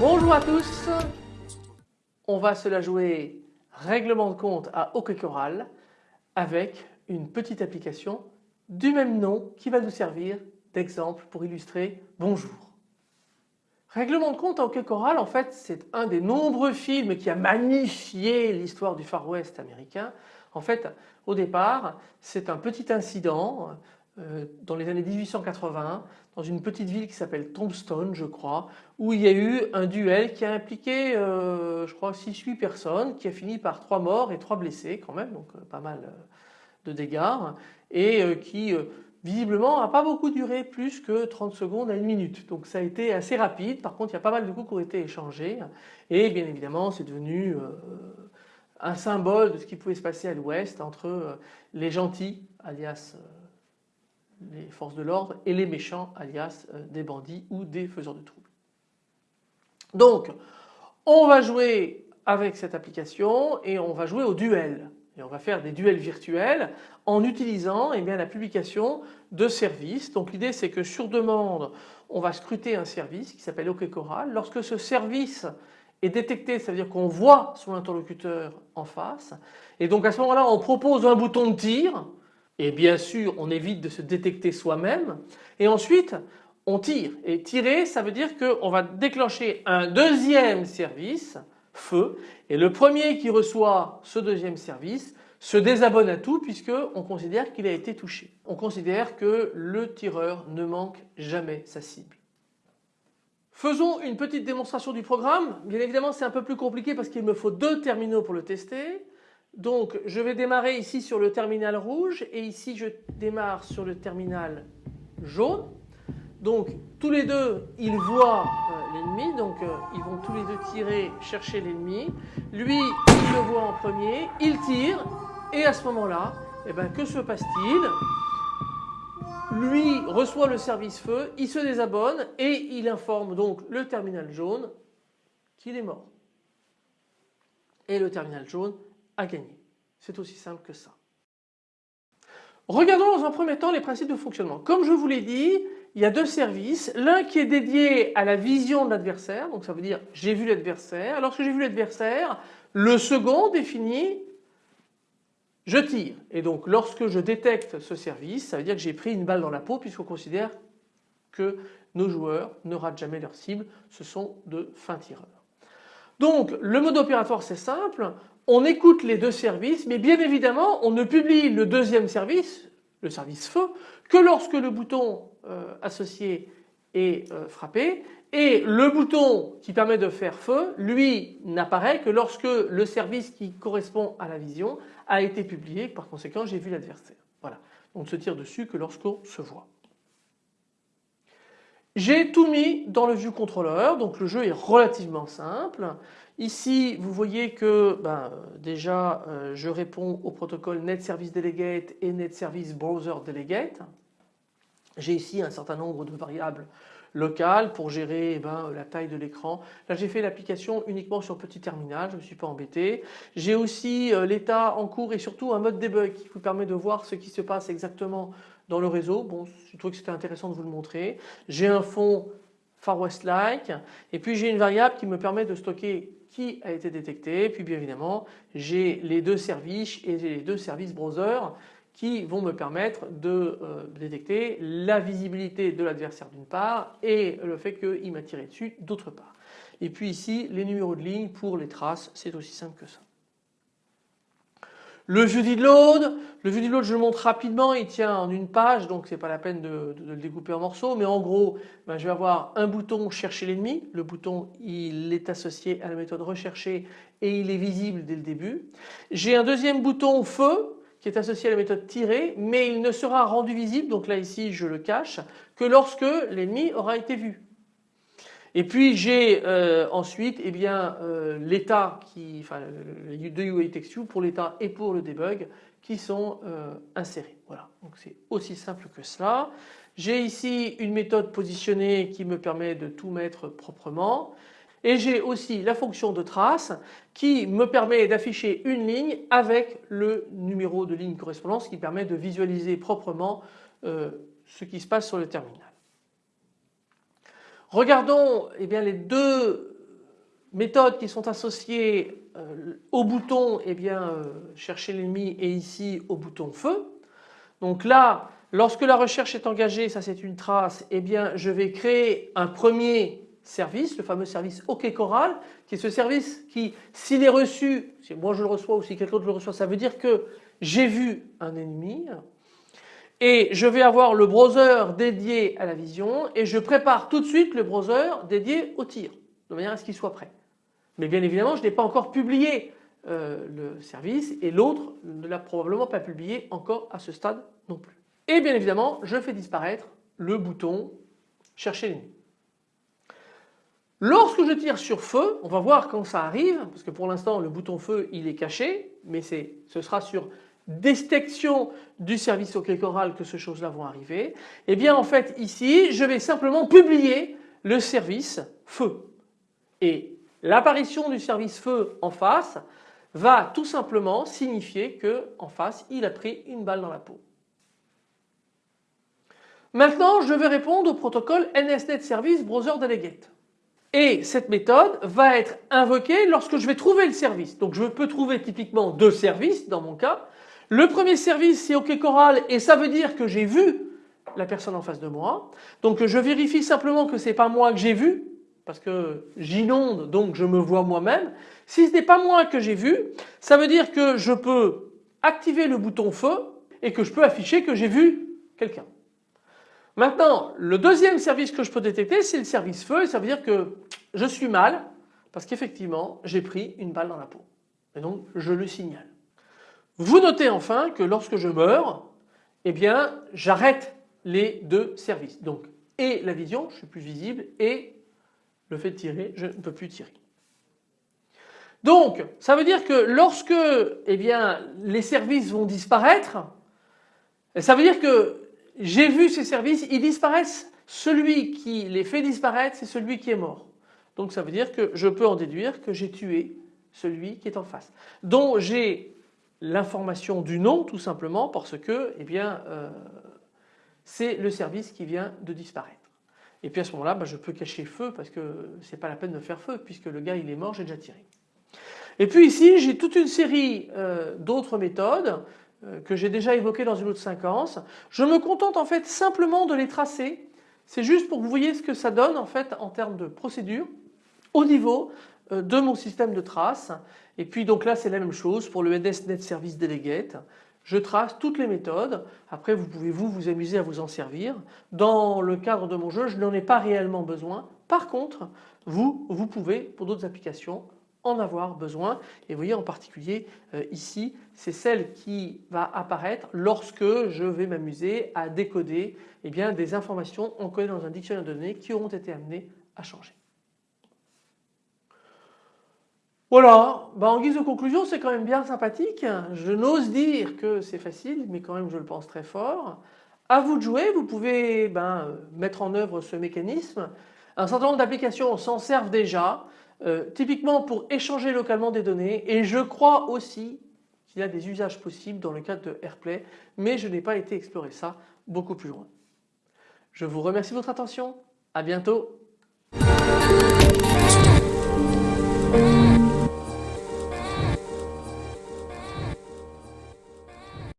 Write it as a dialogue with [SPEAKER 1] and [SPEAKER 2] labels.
[SPEAKER 1] Bonjour à tous, on va se la jouer règlement de compte à OK Choral avec une petite application du même nom qui va nous servir d'exemple pour illustrer bonjour. Règlement de compte à OK Choral en fait c'est un des nombreux films qui a magnifié l'histoire du Far West américain. En fait au départ c'est un petit incident euh, dans les années 1880 dans une petite ville qui s'appelle Tombstone je crois où il y a eu un duel qui a impliqué euh, je crois 6-8 personnes qui a fini par 3 morts et 3 blessés quand même donc euh, pas mal de dégâts et qui visiblement n'a pas beaucoup duré plus que 30 secondes à une minute. Donc ça a été assez rapide. Par contre il y a pas mal de coups qui ont été échangés. Et bien évidemment c'est devenu un symbole de ce qui pouvait se passer à l'ouest entre les gentils alias les forces de l'ordre et les méchants alias euh, des bandits ou des faiseurs de troubles. Donc on va jouer avec cette application et on va jouer au duel et on va faire des duels virtuels en utilisant eh bien, la publication de services. Donc l'idée c'est que sur demande on va scruter un service qui s'appelle OK Choral. Lorsque ce service est détecté, ça veut dire qu'on voit son interlocuteur en face. Et donc à ce moment-là on propose un bouton de tir. Et bien sûr on évite de se détecter soi-même. Et ensuite on tire. Et tirer ça veut dire qu'on va déclencher un deuxième service feu et le premier qui reçoit ce deuxième service se désabonne à tout puisque on considère qu'il a été touché. On considère que le tireur ne manque jamais sa cible. Faisons une petite démonstration du programme. Bien évidemment c'est un peu plus compliqué parce qu'il me faut deux terminaux pour le tester. Donc je vais démarrer ici sur le terminal rouge et ici je démarre sur le terminal jaune. Donc tous les deux ils voient euh, l'ennemi donc euh, ils vont tous les deux tirer chercher l'ennemi. Lui il le voit en premier, il tire et à ce moment-là eh ben, que se passe-t-il? Lui reçoit le service feu, il se désabonne et il informe donc le terminal jaune qu'il est mort. Et le terminal jaune à gagner. C'est aussi simple que ça. Regardons dans un premier temps les principes de fonctionnement. Comme je vous l'ai dit, il y a deux services. L'un qui est dédié à la vision de l'adversaire, donc ça veut dire j'ai vu l'adversaire. Lorsque j'ai vu l'adversaire, le second définit je tire. Et donc lorsque je détecte ce service, ça veut dire que j'ai pris une balle dans la peau puisqu'on considère que nos joueurs ne ratent jamais leur cible, ce sont de fins tireurs. Donc le mode opératoire c'est simple, on écoute les deux services mais bien évidemment on ne publie le deuxième service, le service feu, que lorsque le bouton associé est euh, frappé et le bouton qui permet de faire feu lui n'apparaît que lorsque le service qui correspond à la vision a été publié par conséquent j'ai vu l'adversaire. Voilà. On ne se tire dessus que lorsqu'on se voit. J'ai tout mis dans le view controller donc le jeu est relativement simple. Ici vous voyez que ben, déjà euh, je réponds au protocole Net Service Delegate et Net Service Browser Delegate. J'ai ici un certain nombre de variables locales pour gérer eh ben, la taille de l'écran. Là j'ai fait l'application uniquement sur petit terminal, je ne me suis pas embêté. J'ai aussi euh, l'état en cours et surtout un mode debug qui vous permet de voir ce qui se passe exactement dans le réseau. Bon, je trouve que c'était intéressant de vous le montrer. J'ai un fond Far West like et puis j'ai une variable qui me permet de stocker qui a été détecté. Puis bien évidemment j'ai les deux services et les deux services browser qui vont me permettre de euh, détecter la visibilité de l'adversaire d'une part et le fait qu'il m'a tiré dessus d'autre part. Et puis ici les numéros de ligne pour les traces, c'est aussi simple que ça. Le view load, le load je le montre rapidement, il tient en une page donc c'est pas la peine de, le découper en morceaux mais en gros ben, je vais avoir un bouton chercher l'ennemi, le bouton il est associé à la méthode rechercher et il est visible dès le début. J'ai un deuxième bouton feu qui est associé à la méthode tirer mais il ne sera rendu visible donc là ici je le cache que lorsque l'ennemi aura été vu. Et puis j'ai euh, ensuite eh bien euh, l'état qui, enfin UI texture pour l'état et pour le debug qui sont euh, insérés. Voilà, donc c'est aussi simple que cela. J'ai ici une méthode positionnée qui me permet de tout mettre proprement. Et j'ai aussi la fonction de trace qui me permet d'afficher une ligne avec le numéro de ligne correspondance qui permet de visualiser proprement euh, ce qui se passe sur le terminal. Regardons eh bien, les deux méthodes qui sont associées euh, au bouton eh bien, euh, chercher l'ennemi et ici au bouton feu. Donc là lorsque la recherche est engagée, ça c'est une trace, eh bien je vais créer un premier service, le fameux service OK Coral, qui est ce service qui, s'il est reçu, si moi je le reçois ou si quelqu'un d'autre le reçoit, ça veut dire que j'ai vu un ennemi et je vais avoir le browser dédié à la vision et je prépare tout de suite le browser dédié au tir, de manière à ce qu'il soit prêt. Mais bien évidemment, je n'ai pas encore publié euh, le service et l'autre ne l'a probablement pas publié encore à ce stade non plus. Et bien évidemment, je fais disparaître le bouton chercher l'ennemi. Lorsque je tire sur feu, on va voir quand ça arrive, parce que pour l'instant le bouton feu il est caché, mais ce sera sur détection du service OK Coral que ces choses-là vont arriver. Et eh bien en fait ici je vais simplement publier le service feu. Et l'apparition du service feu en face va tout simplement signifier que en face il a pris une balle dans la peau. Maintenant je vais répondre au protocole NSNet Service Browser Delegate. Et cette méthode va être invoquée lorsque je vais trouver le service. Donc je peux trouver typiquement deux services dans mon cas. Le premier service c'est OK Coral et ça veut dire que j'ai vu la personne en face de moi. Donc je vérifie simplement que ce n'est pas moi que j'ai vu parce que j'inonde donc je me vois moi-même. Si ce n'est pas moi que j'ai vu, ça veut dire que je peux activer le bouton feu et que je peux afficher que j'ai vu quelqu'un. Maintenant, le deuxième service que je peux détecter, c'est le service feu et ça veut dire que je suis mal parce qu'effectivement, j'ai pris une balle dans la peau. Et donc, je le signale. Vous notez enfin que lorsque je meurs, eh bien, j'arrête les deux services. Donc, et la vision, je suis plus visible, et le fait de tirer, je ne peux plus tirer. Donc, ça veut dire que lorsque eh bien, les services vont disparaître, ça veut dire que j'ai vu ces services, ils disparaissent. Celui qui les fait disparaître, c'est celui qui est mort. Donc ça veut dire que je peux en déduire que j'ai tué celui qui est en face, dont j'ai l'information du nom tout simplement parce que eh bien, euh, c'est le service qui vient de disparaître. Et puis à ce moment-là, bah, je peux cacher feu parce que ce n'est pas la peine de faire feu puisque le gars il est mort, j'ai déjà tiré. Et puis ici j'ai toute une série euh, d'autres méthodes que j'ai déjà évoqué dans une autre séquence. Je me contente en fait simplement de les tracer. C'est juste pour que vous voyez ce que ça donne en fait en termes de procédure au niveau euh, de mon système de traces. Et puis donc là c'est la même chose pour le NSNet Service Delegate. Je trace toutes les méthodes. Après vous pouvez vous vous amuser à vous en servir. Dans le cadre de mon jeu je n'en ai pas réellement besoin. Par contre vous, vous pouvez pour d'autres applications en avoir besoin. Et vous voyez en particulier euh, ici, c'est celle qui va apparaître lorsque je vais m'amuser à décoder eh bien, des informations encodées dans un dictionnaire de données qui auront été amenées à changer. Voilà, bah, en guise de conclusion c'est quand même bien sympathique. Je n'ose dire que c'est facile mais quand même je le pense très fort. À vous de jouer, vous pouvez ben, mettre en œuvre ce mécanisme. Un certain nombre d'applications s'en servent déjà. Euh, typiquement pour échanger localement des données et je crois aussi qu'il y a des usages possibles dans le cadre de AirPlay mais je n'ai pas été explorer ça beaucoup plus loin. Je vous remercie de votre attention, à bientôt.